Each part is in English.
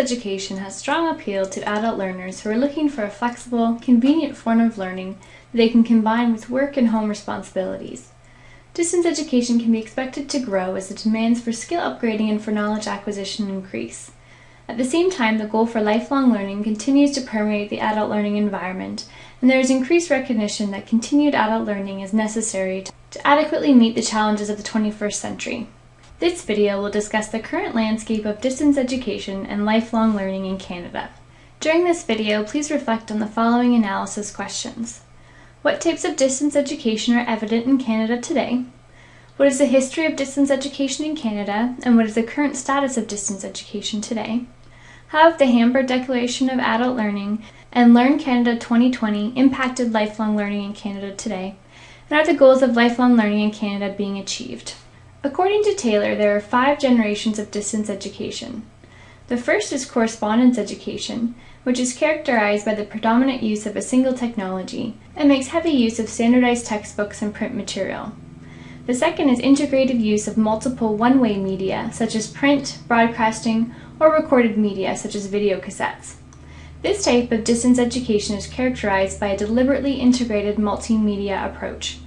education has strong appeal to adult learners who are looking for a flexible, convenient form of learning that they can combine with work and home responsibilities. Distance education can be expected to grow as the demands for skill upgrading and for knowledge acquisition increase. At the same time, the goal for lifelong learning continues to permeate the adult learning environment, and there is increased recognition that continued adult learning is necessary to adequately meet the challenges of the 21st century. This video will discuss the current landscape of distance education and lifelong learning in Canada. During this video, please reflect on the following analysis questions. What types of distance education are evident in Canada today? What is the history of distance education in Canada, and what is the current status of distance education today? How have the Hamburg Declaration of Adult Learning and Learn Canada 2020 impacted lifelong learning in Canada today? And are the goals of lifelong learning in Canada being achieved? According to Taylor, there are five generations of distance education. The first is correspondence education, which is characterized by the predominant use of a single technology and makes heavy use of standardized textbooks and print material. The second is integrated use of multiple one-way media, such as print, broadcasting, or recorded media such as video cassettes. This type of distance education is characterized by a deliberately integrated multimedia approach,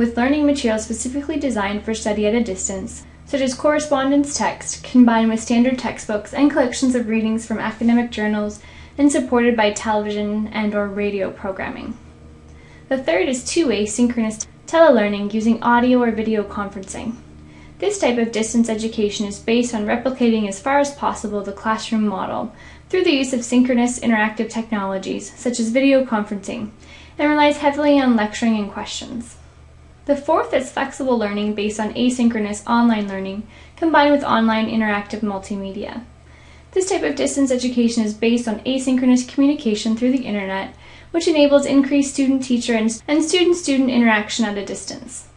with learning materials specifically designed for study at a distance, such as correspondence text combined with standard textbooks and collections of readings from academic journals and supported by television and or radio programming. The third is two-way synchronous telelearning using audio or video conferencing. This type of distance education is based on replicating as far as possible the classroom model through the use of synchronous interactive technologies such as video conferencing and relies heavily on lecturing and questions. The fourth is flexible learning based on asynchronous online learning combined with online interactive multimedia. This type of distance education is based on asynchronous communication through the internet, which enables increased student-teacher and student-student interaction at a distance.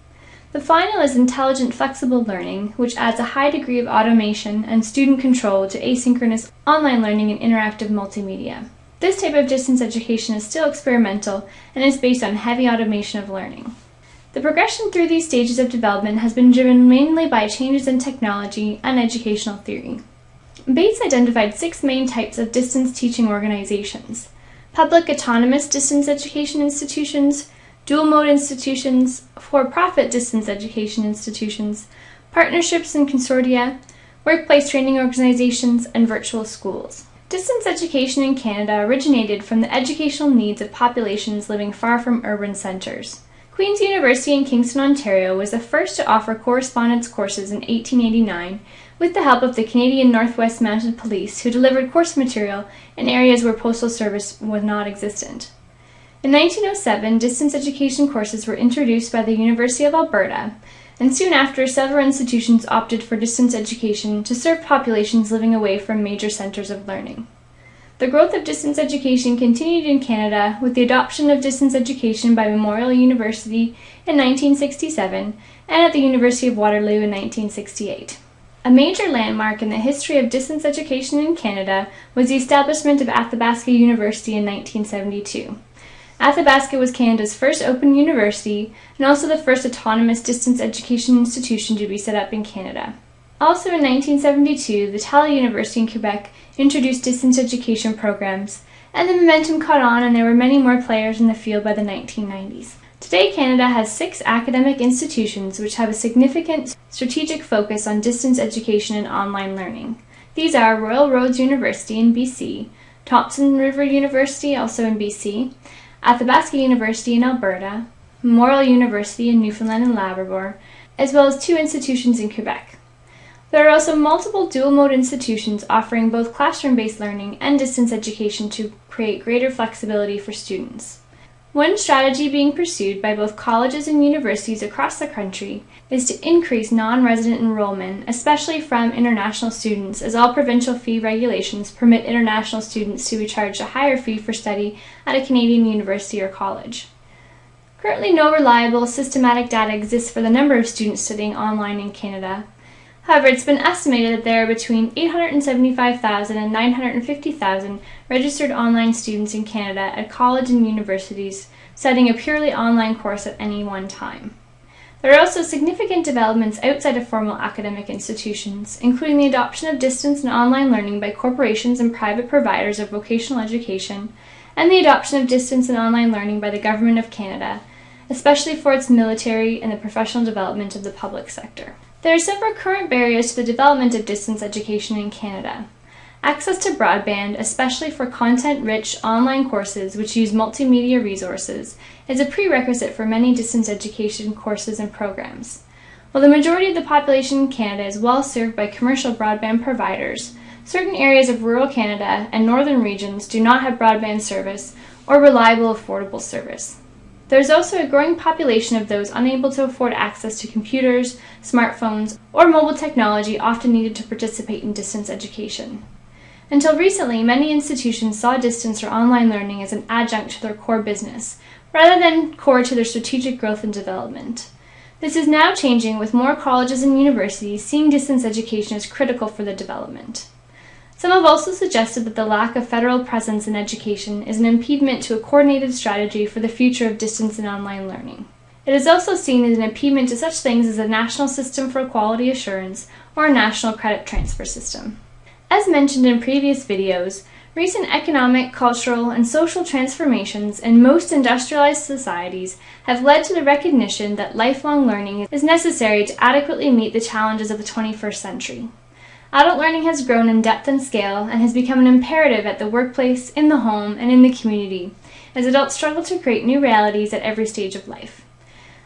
The final is intelligent flexible learning, which adds a high degree of automation and student control to asynchronous online learning and interactive multimedia. This type of distance education is still experimental and is based on heavy automation of learning. The progression through these stages of development has been driven mainly by changes in technology and educational theory. Bates identified six main types of distance teaching organizations. Public autonomous distance education institutions, dual mode institutions, for-profit distance education institutions, partnerships and consortia, workplace training organizations, and virtual schools. Distance education in Canada originated from the educational needs of populations living far from urban centres. Queen's University in Kingston, Ontario was the first to offer correspondence courses in 1889 with the help of the Canadian Northwest Mounted Police who delivered course material in areas where postal service was not existent. In 1907, distance education courses were introduced by the University of Alberta, and soon after, several institutions opted for distance education to serve populations living away from major centers of learning. The growth of distance education continued in Canada with the adoption of distance education by Memorial University in 1967 and at the University of Waterloo in 1968. A major landmark in the history of distance education in Canada was the establishment of Athabasca University in 1972. Athabasca was Canada's first open university and also the first autonomous distance education institution to be set up in Canada. Also in 1972, the Vitali University in Quebec introduced distance education programs, and the momentum caught on and there were many more players in the field by the 1990s. Today, Canada has six academic institutions which have a significant strategic focus on distance education and online learning. These are Royal Roads University in BC, Thompson River University, also in BC, Athabasca University in Alberta, Memorial University in Newfoundland and Labrador, as well as two institutions in Quebec. There are also multiple dual-mode institutions offering both classroom-based learning and distance education to create greater flexibility for students. One strategy being pursued by both colleges and universities across the country is to increase non-resident enrollment, especially from international students, as all provincial fee regulations permit international students to be charged a higher fee for study at a Canadian university or college. Currently, no reliable, systematic data exists for the number of students studying online in Canada. However, it's been estimated that there are between 875,000 and 950,000 registered online students in Canada at college and universities studying a purely online course at any one time. There are also significant developments outside of formal academic institutions, including the adoption of distance and online learning by corporations and private providers of vocational education, and the adoption of distance and online learning by the Government of Canada, especially for its military and the professional development of the public sector. There are several current barriers to the development of distance education in Canada. Access to broadband, especially for content-rich online courses which use multimedia resources, is a prerequisite for many distance education courses and programs. While the majority of the population in Canada is well served by commercial broadband providers, certain areas of rural Canada and northern regions do not have broadband service or reliable affordable service. There is also a growing population of those unable to afford access to computers, smartphones, or mobile technology often needed to participate in distance education. Until recently, many institutions saw distance or online learning as an adjunct to their core business, rather than core to their strategic growth and development. This is now changing with more colleges and universities seeing distance education as critical for the development. Some have also suggested that the lack of federal presence in education is an impediment to a coordinated strategy for the future of distance and online learning. It is also seen as an impediment to such things as a national system for quality assurance or a national credit transfer system. As mentioned in previous videos, recent economic, cultural, and social transformations in most industrialized societies have led to the recognition that lifelong learning is necessary to adequately meet the challenges of the 21st century. Adult learning has grown in depth and scale and has become an imperative at the workplace, in the home, and in the community, as adults struggle to create new realities at every stage of life.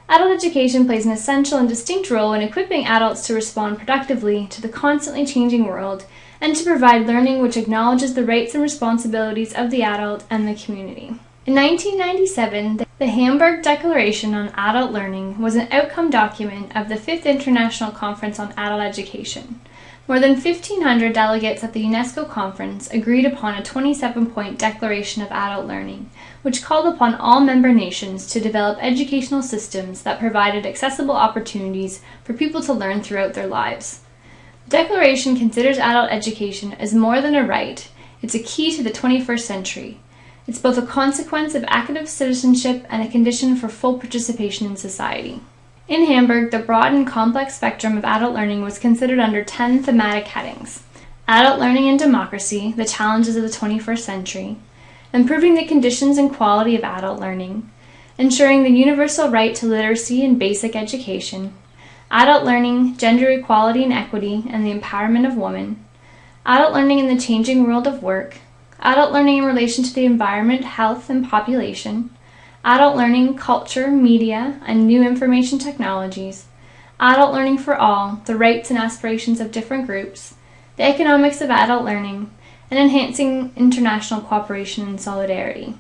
Adult education plays an essential and distinct role in equipping adults to respond productively to the constantly changing world and to provide learning which acknowledges the rights and responsibilities of the adult and the community. In 1997, the Hamburg Declaration on Adult Learning was an outcome document of the 5th International Conference on Adult Education. More than 1,500 delegates at the UNESCO conference agreed upon a 27-point Declaration of Adult Learning, which called upon all member nations to develop educational systems that provided accessible opportunities for people to learn throughout their lives. The Declaration considers adult education as more than a right, it's a key to the 21st century. It's both a consequence of active citizenship and a condition for full participation in society. In Hamburg, the broad and complex spectrum of adult learning was considered under 10 thematic headings. Adult learning and democracy, the challenges of the 21st century, improving the conditions and quality of adult learning, ensuring the universal right to literacy and basic education, adult learning, gender equality and equity, and the empowerment of women, adult learning in the changing world of work, adult learning in relation to the environment, health, and population, adult learning, culture, media, and new information technologies, adult learning for all, the rights and aspirations of different groups, the economics of adult learning, and enhancing international cooperation and solidarity.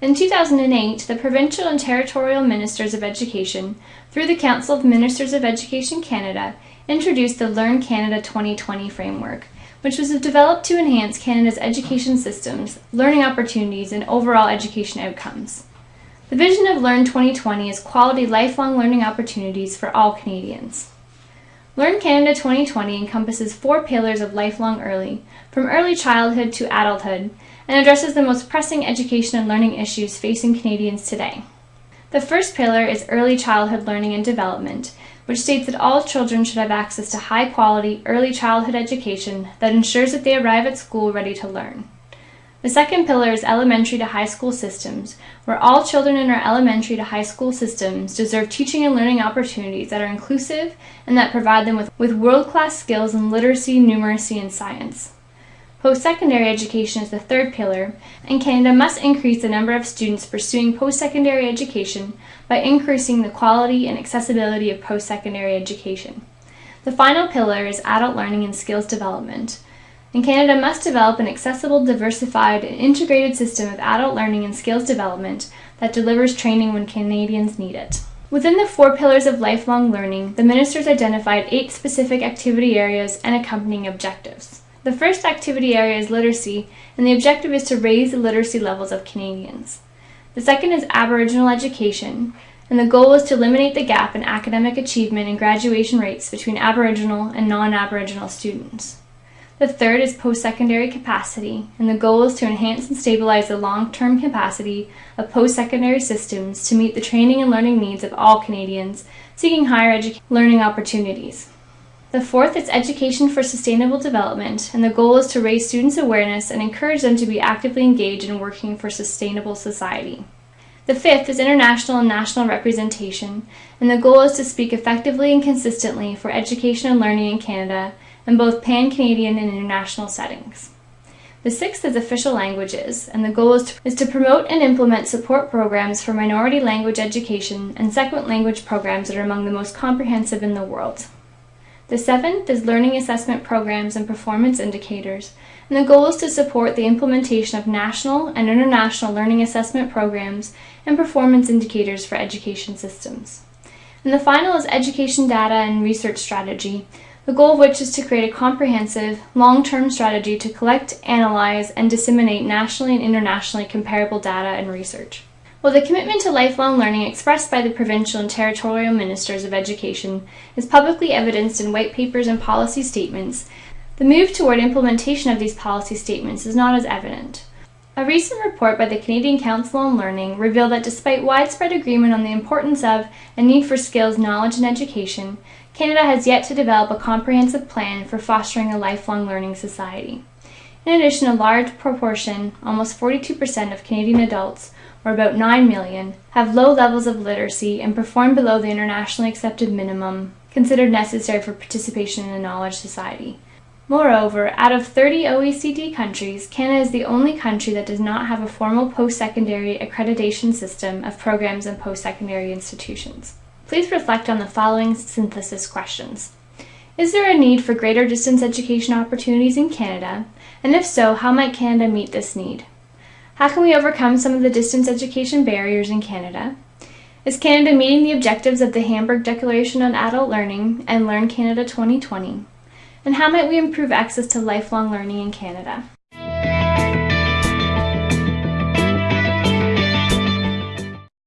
In 2008, the Provincial and Territorial Ministers of Education, through the Council of Ministers of Education Canada, introduced the Learn Canada 2020 framework, which was developed to enhance Canada's education systems, learning opportunities, and overall education outcomes. The vision of Learn 2020 is quality lifelong learning opportunities for all Canadians. Learn Canada 2020 encompasses four pillars of lifelong early, from early childhood to adulthood, and addresses the most pressing education and learning issues facing Canadians today. The first pillar is early childhood learning and development, which states that all children should have access to high quality early childhood education that ensures that they arrive at school ready to learn. The second pillar is elementary to high school systems, where all children in our elementary to high school systems deserve teaching and learning opportunities that are inclusive and that provide them with, with world-class skills in literacy, numeracy, and science. Post-secondary education is the third pillar, and Canada must increase the number of students pursuing post-secondary education by increasing the quality and accessibility of post-secondary education. The final pillar is adult learning and skills development, and Canada must develop an accessible, diversified, and integrated system of adult learning and skills development that delivers training when Canadians need it. Within the four pillars of lifelong learning, the ministers identified eight specific activity areas and accompanying objectives. The first activity area is literacy, and the objective is to raise the literacy levels of Canadians. The second is Aboriginal education, and the goal is to eliminate the gap in academic achievement and graduation rates between Aboriginal and non-Aboriginal students. The third is post-secondary capacity, and the goal is to enhance and stabilize the long-term capacity of post-secondary systems to meet the training and learning needs of all Canadians seeking higher learning opportunities. The fourth is education for sustainable development, and the goal is to raise students' awareness and encourage them to be actively engaged in working for sustainable society. The fifth is international and national representation, and the goal is to speak effectively and consistently for education and learning in Canada in both pan-Canadian and international settings. The sixth is official languages, and the goal is to, is to, promote and implement support programs for minority language education and second language programs that are among the most comprehensive in the world. The seventh is learning assessment programs and performance indicators, and the goal is to support the implementation of national and international learning assessment programs and performance indicators for education systems. And the final is education data and research strategy, the goal of which is to create a comprehensive, long-term strategy to collect, analyze, and disseminate nationally and internationally comparable data and research. While the commitment to lifelong learning expressed by the provincial and territorial ministers of education is publicly evidenced in white papers and policy statements, the move toward implementation of these policy statements is not as evident. A recent report by the Canadian Council on Learning revealed that despite widespread agreement on the importance of and need for skills, knowledge, and education, Canada has yet to develop a comprehensive plan for fostering a lifelong learning society. In addition, a large proportion, almost 42% of Canadian adults, or about 9 million, have low levels of literacy and perform below the internationally accepted minimum considered necessary for participation in a knowledge society. Moreover, out of 30 OECD countries, Canada is the only country that does not have a formal post-secondary accreditation system of programs and post-secondary institutions. Please reflect on the following synthesis questions. Is there a need for greater distance education opportunities in Canada? And if so, how might Canada meet this need? How can we overcome some of the distance education barriers in Canada? Is Canada meeting the objectives of the Hamburg Declaration on Adult Learning and Learn Canada 2020? And how might we improve access to lifelong learning in Canada?